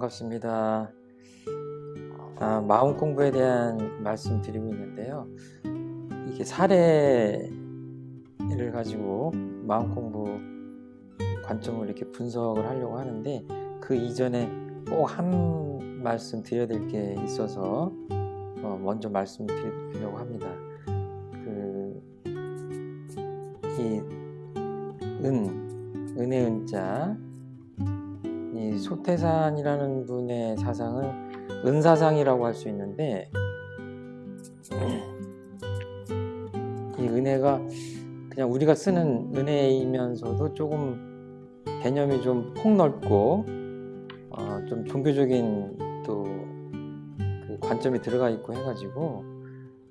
반갑습니다. 아, 마음 공부에 대한 말씀 드리고 있는데요. 이게 사례를 가지고 마음 공부 관점을 이렇게 분석을 하려고 하는데 그 이전에 꼭 한 말씀 드려야 될 게 있어서 어, 먼저 말씀 드리려고 합니다. 그, 이 은, 은혜 은자, 이 소태산이라는 분의 사상은 은사상이라고 할 수 있는데 이 은혜가 그냥 우리가 쓰는 은혜이면서도 조금 개념이 좀 폭넓고 어, 좀 종교적인 또 그 관점이 들어가 있고 해가지고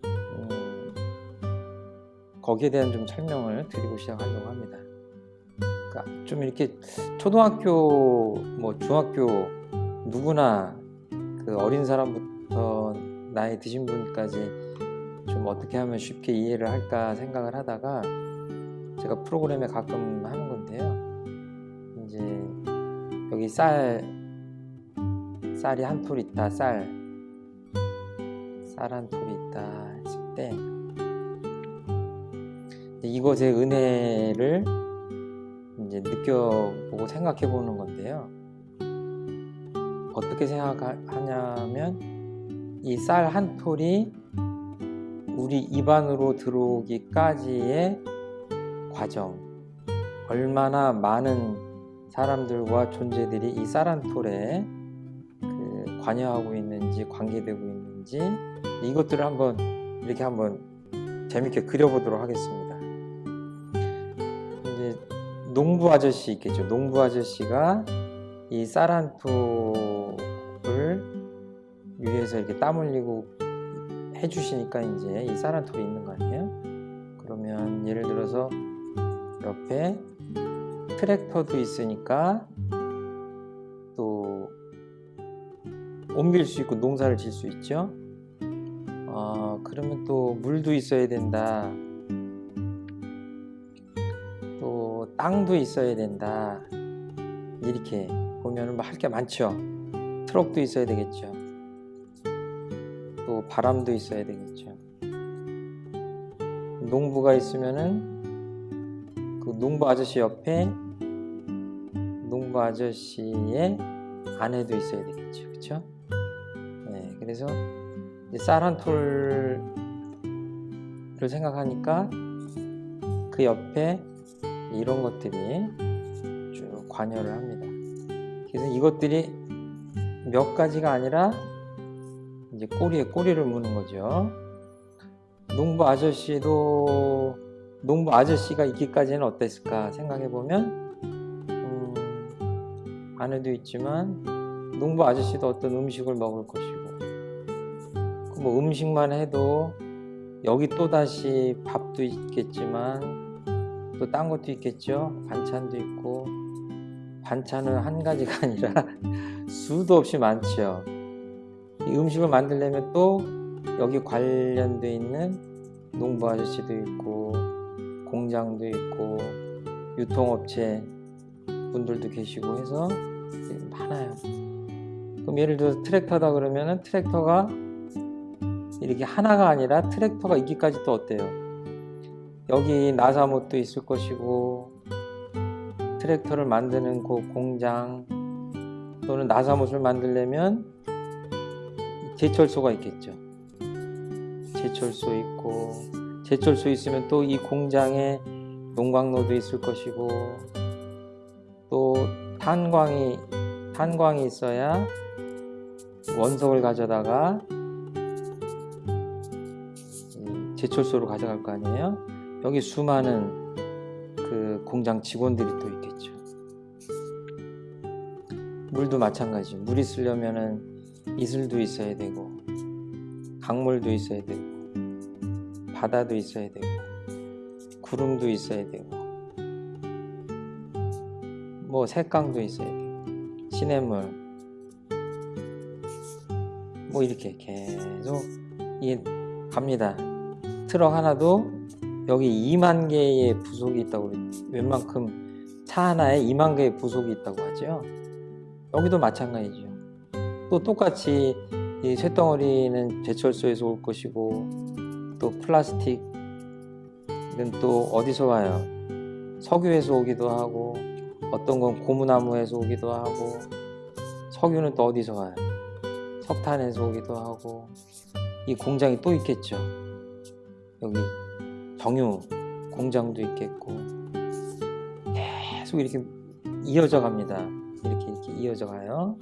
음, 거기에 대한 좀 설명을 드리고 시작하려고 합니다. 그러니까 좀 이렇게 초등학교 뭐 중학교 누구나 그 어린 사람부터 나이 드신 분까지 좀 어떻게 하면 쉽게 이해를 할까 생각을 하다가 제가 프로그램에 가끔 하는 건데요. 이제 여기 쌀 쌀이 한 톨 있다 쌀 쌀 한 톨이 있다 했을 때 이것의 은혜를 이제 느껴보고 생각해 보는 건데요. 어떻게 생각하냐면 이 쌀 한 톨이 우리 입안으로 들어오기까지의 과정 얼마나 많은 사람들과 존재들이 이 쌀 한 톨에 그 관여하고 있는지 관계되고 있는지 이것들을 한번 이렇게 한번 재밌게 그려보도록 하겠습니다. 농부 아저씨 있겠죠. 농부 아저씨가 이 쌀한 톨을 위해서 이렇게 땀 흘리고 해주시니까 이제 이 쌀한 톨이 있는 거 아니에요? 그러면 예를 들어서 옆에 트랙터도 있으니까 또 옮길 수 있고 농사를 질 수 있죠. 어, 그러면 또 물도 있어야 된다. 땅도 있어야 된다. 이렇게 보면 뭐 할 게 많죠. 트럭도 있어야 되겠죠. 또 바람도 있어야 되겠죠. 농부가 있으면은 그 농부 아저씨 옆에 농부 아저씨의 아내도 있어야 되겠죠. 그렇죠? 네, 그래서 쌀 한 톨을 생각하니까 그 옆에 이런 것들이 쭉 관여를 합니다. 그래서 이것들이 몇 가지가 아니라 이제 꼬리에 꼬리를 무는 거죠. 농부 아저씨도 농부 아저씨가 있기까지는 어땠을까 생각해 보면 음, 아내도 있지만 농부 아저씨도 어떤 음식을 먹을 것이고 뭐 음식만 해도 여기 또 다시 밥도 있겠지만 또 딴 것도 있겠죠? 반찬도 있고. 반찬은 한 가지가 아니라 수도 없이 많죠 이 음식을 만들려면 또 여기 관련돼 있는 농부 아저씨도 있고 공장도 있고 유통업체 분들도 계시고 해서 많아요. 그럼 예를 들어서 트랙터다 그러면은 트랙터가 이렇게 하나가 아니라 트랙터가 있기까지 또 어때요 여기 나사못도 있을 것이고 트랙터를 만드는 그 공장 또는 나사못을 만들려면 제철소가 있겠죠. 제철소 있고 제철소 있으면 또 이 공장에 농광로도 있을 것이고 또 탄광이 탄광이 있어야 원석을 가져다가 제철소로 가져갈 거 아니에요 여기 수많은 그 공장 직원들이 또 있겠죠. 물도 마찬가지 물 있으려면은 이슬도 있어야 되고 강물도 있어야 되고 바다도 있어야 되고 구름도 있어야 되고 뭐 색강도 있어야 되고 시냇물 뭐 이렇게 계속 이게 갑니다. 트럭 하나도 여기 2만 개의 부속이 있다고 웬만큼 차 하나에 2만 개의 부속이 있다고 하죠 여기도 마찬가지죠 또 똑같이 이 쇳덩어리는 제철소에서 올 것이고 또 플라스틱은 또 어디서 와요? 석유에서 오기도 하고 어떤 건 고무나무에서 오기도 하고 석유는 또 어디서 와요? 석탄에서 오기도 하고 이 공장이 또 있겠죠. 여기 정유 공장도 있겠고 계속 이렇게 이어져 갑니다. 이렇게 이렇게 이어져 가요.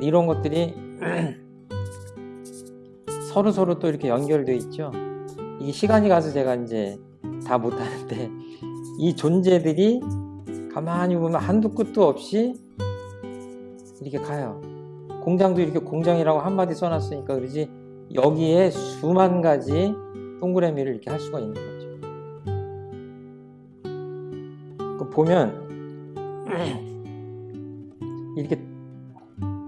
이런 것들이 서로 서로 또 이렇게 연결되어 있죠. 이게 시간이 가서 제가 이제 다 못하는데 이 존재들이 가만히 보면 한두 끝도 없이 이렇게 가요. 공장도 이렇게 공장이라고 한마디 써놨으니까 그러지 여기에 수만 가지 동그라미를 이렇게 할 수가 있는 거죠. 그 보면 이렇게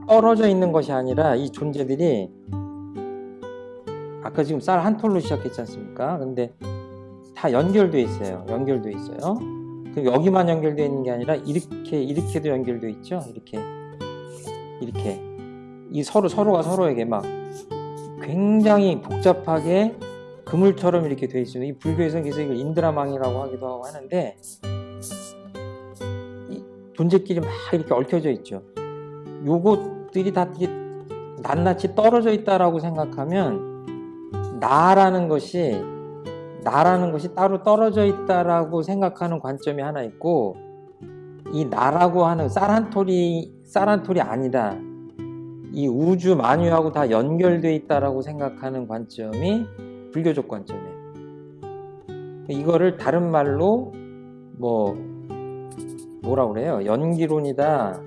떨어져 있는 것이 아니라 이 존재들이 아까 지금 쌀 한 톨로 시작했지 않습니까? 근데 다 연결돼 있어요. 연결돼 있어요. 그럼 여기만 연결되어 있는 게 아니라 이렇게 이렇게도 연결돼 있죠. 이렇게 이렇게 이 서로 서로가 서로에게 막 굉장히 복잡하게 그물처럼 이렇게 돼 있어요. 이 불교에서는 그래서 이걸 인드라망이라고 하기도 하고 하는데 이 존재끼리 막 이렇게 얽혀져 있죠. 요것들이 다 이게 낱낱이 떨어져 있다라고 생각하면 나라는 것이 나라는 것이 따로 떨어져 있다라고 생각하는 관점이 하나 있고 이 나라고 하는 쌀 한 톨이 쌀 한 톨이 아니다. 이 우주 만유하고 다 연결돼 있다라고 생각하는 관점이 불교적 관점이에요. 이거를 다른 말로 뭐 뭐라 그래요? 연기론이다.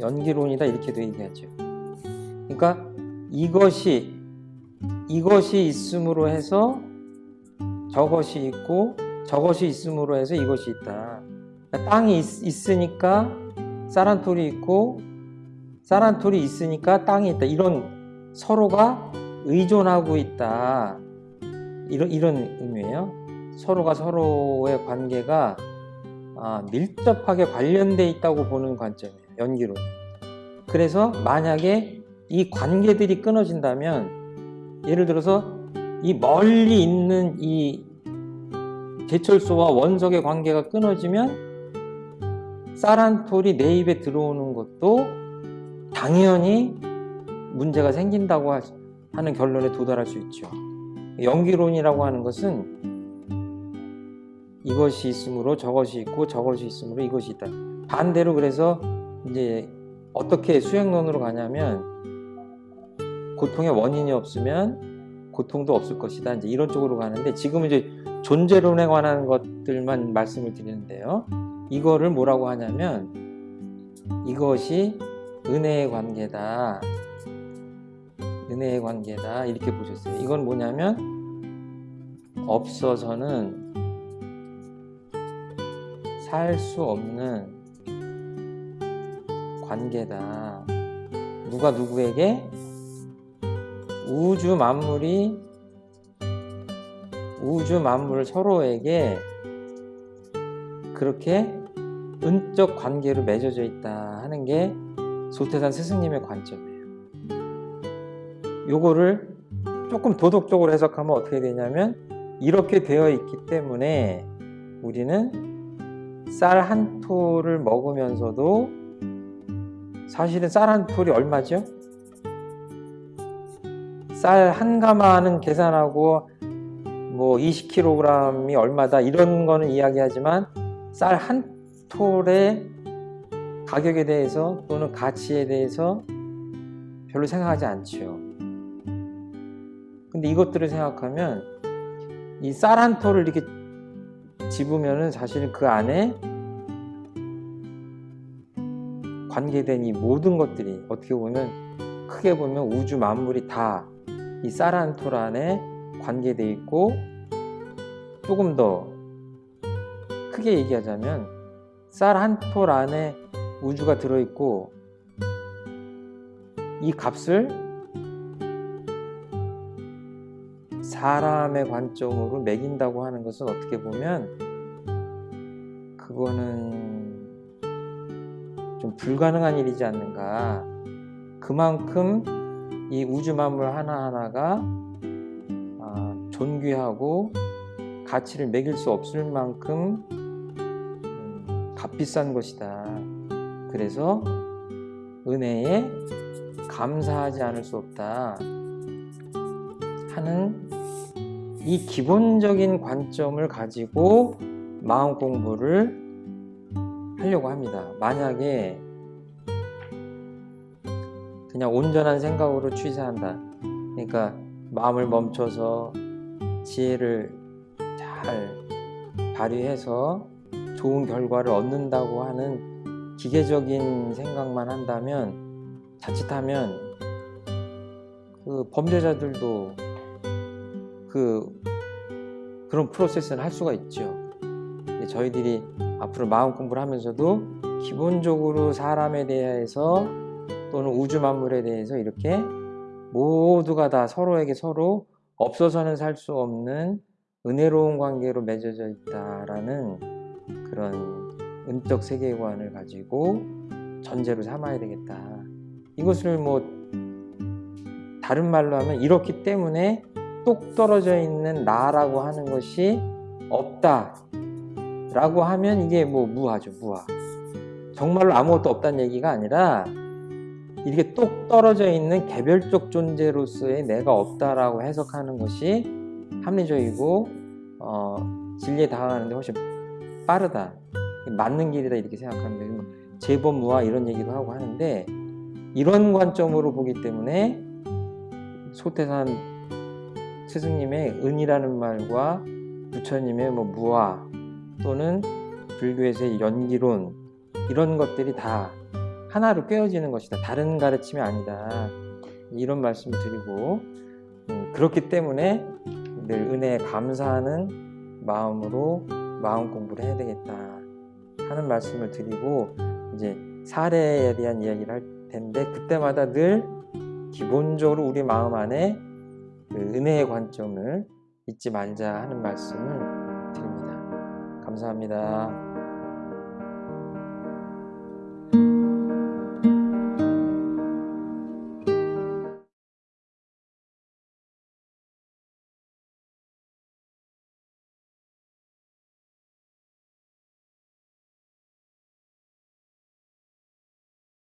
연기론이다 이렇게도 얘기하죠. 그러니까 이것이 이것이 있음으로 해서 저것이 있고 저것이 있음으로 해서 이것이 있다. 그러니까 땅이 있, 으니까 쌀한톨이 있고 쌀한톨이 있으니까 땅이 있다. 이런 서로가 의존하고 있다. 이런 이런 의미예요. 서로가 서로의 관계가 아, 밀접하게 관련돼 있다고 보는 관점이에요. 연기론. 그래서 만약에 이 관계들이 끊어진다면 예를 들어서 이 멀리 있는 이 제철소와 원석의 관계가 끊어지면 쌀한톨이 내 입에 들어오는 것도 당연히 문제가 생긴다고 하는 결론에 도달할 수 있죠. 연기론이라고 하는 것은 이것이 있으므로 저것이 있고 저것이 있으므로 이것이 있다. 반대로 그래서 이제 어떻게 수행론으로 가냐면 고통의 원인이 없으면 고통도 없을 것이다. 이제 이런 쪽으로 가는데 지금 이제 존재론에 관한 것들만 말씀을 드리는데요. 이거를 뭐라고 하냐면 이것이 은혜의 관계다. 은혜의 관계다. 이렇게 보셨어요. 이건 뭐냐면 없어서는 살 수 없는 관계다. 누가 누구에게 우주 만물이 우주 만물 서로에게 그렇게 은적 관계로 맺어져 있다 하는 게 소태산 스승님의 관점이에요. 요거를 조금 도덕적으로 해석하면 어떻게 되냐면 이렇게 되어 있기 때문에 우리는 쌀 한 톨을 먹으면서도 사실은 쌀 한 톨이 얼마죠? 쌀 한 가마는 계산하고 뭐 20kg이 얼마다 이런 거는 이야기하지만 쌀 한 톨의 가격에 대해서 또는 가치에 대해서 별로 생각하지 않죠. 근데 이것들을 생각하면 이 쌀한 톨을 이렇게 집으면은 사실 그 안에 관계된 이 모든 것들이 어떻게 보면 크게 보면 우주 만물이 다 이 쌀한톨 안에 관계되어 있고 조금 더 크게 얘기하자면 쌀 한 톨 안에 우주가 들어있고 이 값을 사람의 관점으로 매긴다고 하는 것은 어떻게 보면 그거는 좀 불가능한 일이지 않는가. 그만큼 이 우주 만물 하나하나가 아, 존귀하고 가치를 매길 수 없을 만큼 음, 값비싼 것이다. 그래서 은혜에 감사하지 않을 수 없다. 하는 이 기본적인 관점을 가지고 마음 공부를 하려고 합니다. 만약에 그냥 온전한 생각으로 취사한다. 그러니까 마음을 멈춰서 지혜를 잘 발휘해서 좋은 결과를 얻는다고 하는 기계적인 생각만 한다면 자칫하면 그 범죄자들도 그 그런 프로세스를 할 수가 있죠. 저희들이 앞으로 마음 공부를 하면서도 기본적으로 사람에 대해서 또는 우주 만물에 대해서 이렇게 모두가 다 서로에게 서로 없어서는 살 수 없는 은혜로운 관계로 맺어져 있다라는 그런 은적 세계관을 가지고 전제로 삼아야 되겠다. 이것을 뭐 다른 말로 하면 이렇기 때문에 똑 떨어져 있는 나라고 하는 것이 없다 라고 하면 이게 뭐 무하죠 무하 정말로 아무것도 없다는 얘기가 아니라 이렇게 똑 떨어져 있는 개별적 존재로서의 내가 없다라고 해석하는 것이 합리적이고 어, 진리에 다가가는데 훨씬 빠르다 맞는 길이다 이렇게 생각합니다 뭐 재범무화 이런 얘기도 하고 하는데 이런 관점으로 보기 때문에 소태산 스승님의 은이라는 말과 부처님의 뭐 무화 또는 불교에서의 연기론 이런 것들이 다 하나로 꿰어지는 것이다. 다른 가르침이 아니다. 이런 말씀을 드리고 음, 그렇기 때문에 늘 은혜에 감사하는 마음으로 마음 공부를 해야 되겠다 하는 말씀을 드리고 이제 사례에 대한 이야기를 할 텐데 그때마다 늘 기본적으로 우리 마음 안에 그 은혜의 관점을 잊지 말자 하는 말씀을 드립니다. 감사합니다.